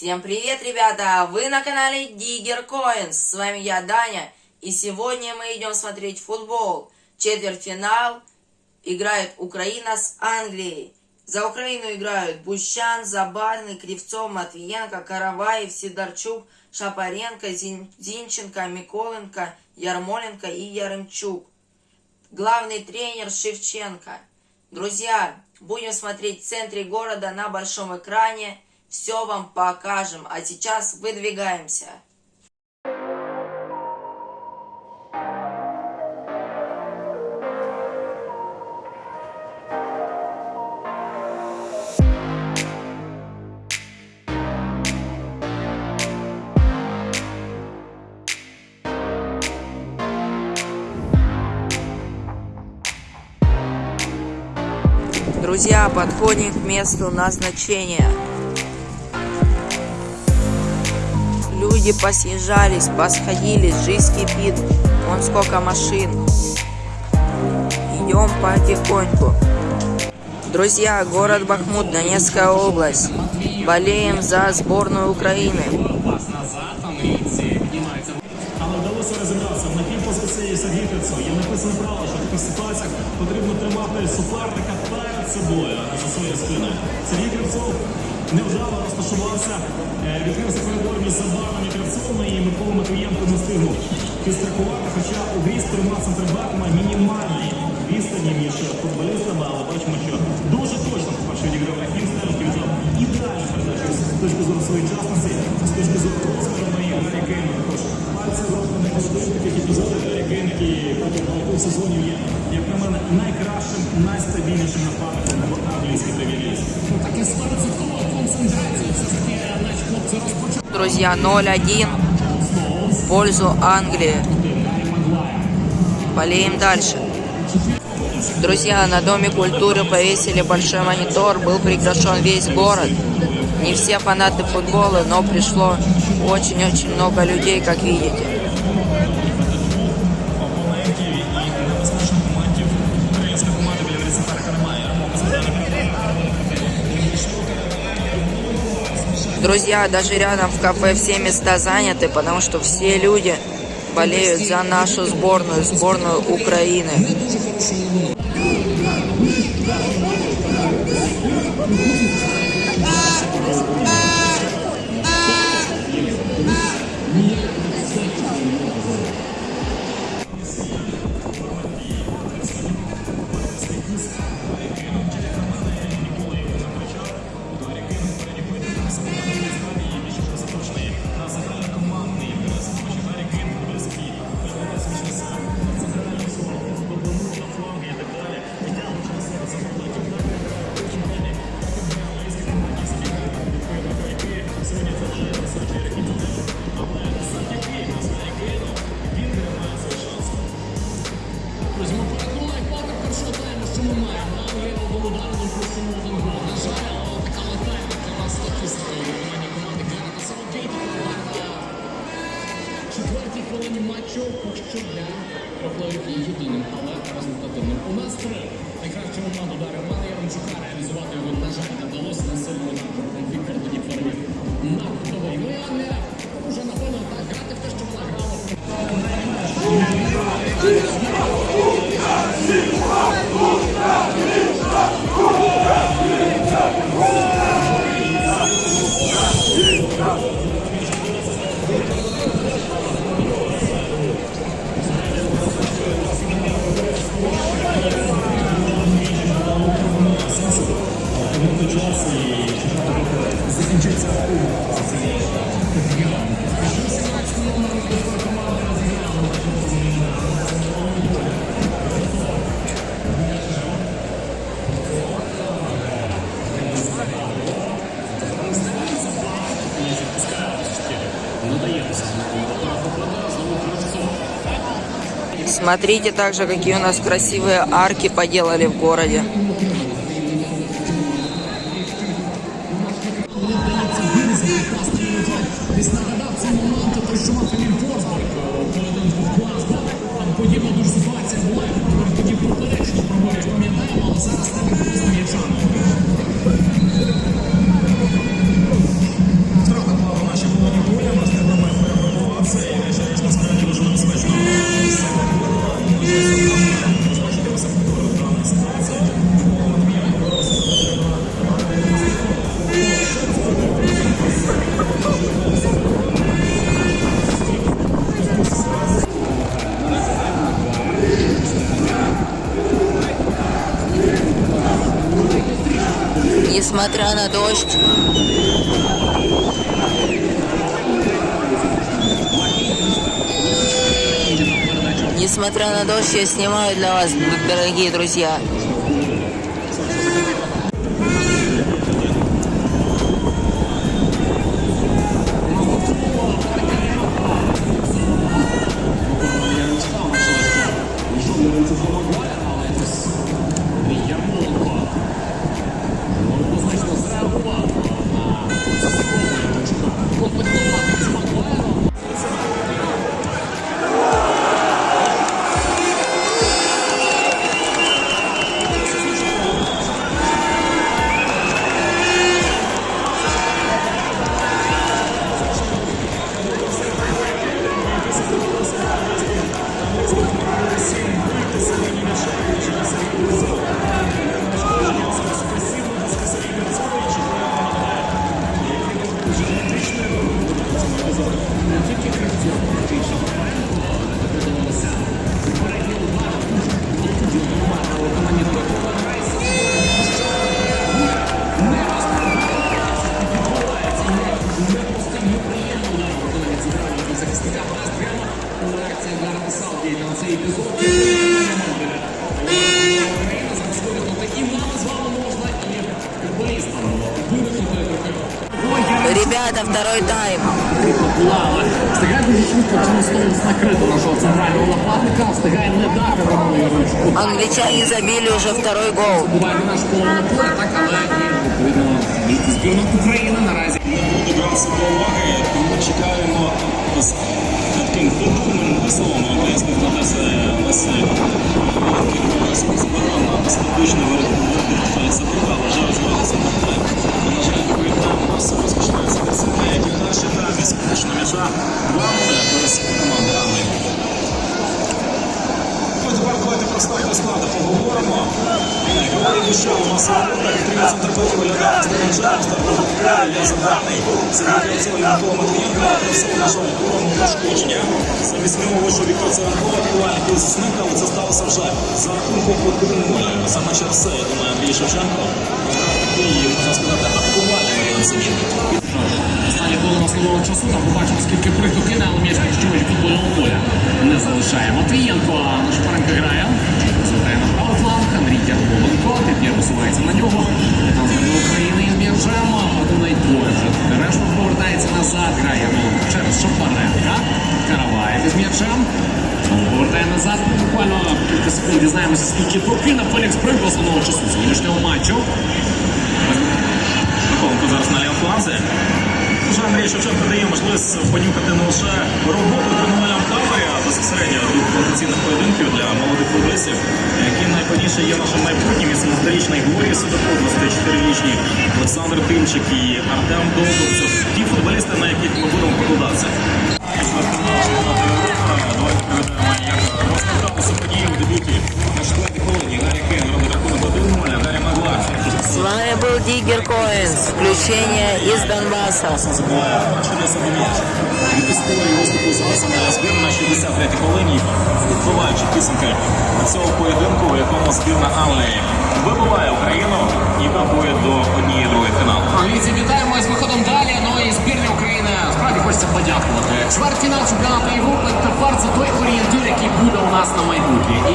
Всем привет, ребята! Вы на канале Диггер Coins. С вами я, Даня. И сегодня мы идем смотреть футбол. Четвертьфинал. Играет Украина с Англией. За Украину играют Бущан, Забарный, Кривцов, Матвиенко, Караваев, Сидорчук, Шапаренко, Зин... Зинченко, Миколенко, Ярмоленко и Яремчук. Главный тренер Шевченко. Друзья, будем смотреть в центре города на большом экране. Все вам покажем. А сейчас выдвигаемся. Друзья, подходим к месту назначения. Люди посъезжались, посходились, жизнь кипит. Вон сколько машин. Идем потихоньку. Друзья, город Бахмут, Донецкая область. Болеем за сборную Украины. Але вдалося розібратися. На півпозиції Сергій Кацо. Є написано право, що в таких ситуаціях потрібно тримати суперника перед собою, а не за своєю спиною. Сергій Кравцов невжало розташувався, е, відкрився коридор між Забаром і і Микола Матвієнко не встигнув підстрахувати, хоча у грі з трьома центрбеками мінімальні відстані між футболістами, але бачимо, що дуже точно по-перше відіграв Рахім Стельків взяв ідеальну передачу з точки зору своєчасності, з точки зору розміру і Гаррі Кейна також. Пальці зробили не можливо таких епізодів Гаррі Кейн, який протягом багатьох сезонів є, як на мене, найкращим, найстабільнішим нападником в англійській прем'єр-лізі. Таке 100% концентрація все ж таки наші хлопці розпочали. Друзья, 0-1 в пользу Англии. Болеем дальше. Друзья, на Доме культуры повесили большой монитор, был приглашен весь город. Не все фанаты футбола, но пришло очень-очень много людей, как видите. Друзья, даже рядом в кафе все места заняты, потому что все люди болеют за нашу сборную, сборную Украины. Друзі, четвертій хвилині матчу проплавів є єдиним, але результативним. У нас три. Найкращий момент удар Романа Яремчука реалізувати його, на жаль, не вдалося на сильний Смотрите также, какие у нас красивые арки поделали в городе. Десь нагадав цей момент, той, що мав Філіп Форсберг, поєдинку в Глазго. Там подібна дуже ситуація була, і тоді поперечно проводять, пам'ятаємо, але зараз не просто Несмотря на дождь. Несмотря на дождь, я снимаю для вас, дорогие друзья. Реакція Гарета Саудгейта Ребята, второй тайм. Лава. Встигає дуже швидко через Стоунс накрити нашого центрального нападника. Встигає не дати Роману Яровичку. Англичане забили уже второй гол. Буває на нашу половину поля, так, але і відповідно збірна України наразі. буде братися до уваги, тому чекаємо з таким футбольним словом українських надеси Василь. Забирав на статичний вердикт. Це друга, вважаю, зробилася тайм. На жаль, другий тайм повному за вісьмого вийшов Віктор Царенков, актуальний півзасник, але це сталося вже за рахунком 1-0. Саме через це, я думаю, Андрій Шевченко такий, можна сказати, актуальний варіант заміни. Останні хвилина основного часу там побачимо, скільки прихду кине, але м'яч підчують футбольного поля. Не залишає. Матвієнко на Шпаренка дізнаємося, скільки прокинув Фелікс Прикл основного часу сьогоднішнього матчу. Миколенко зараз на лівофланзі. Вже Андрій Шевченко дає можливість понюхати не лише роботу тренувального таборі, а безпосередньо рух професійних поєдинків для молодих футболістів, які найпевніше є нашим майбутнім і 17-річний Глорія Судаков, 24-річні Олександр Тимчик і Артем Довбик. Коинс. Включение из Донбасса. історії виступу за збірна на 63-й хвилині, вбиваючи підсумки цього поєдинку, у якому збірна Англії вибиває Україну і крокує до однієї другої фіналу. Англійці, вітаємо з виходом далі. Ну і збірні України справді хочеться подякувати. Чвертьфінал чемпіонату Європи це той орієнтир, який буде у нас на майбутнє. І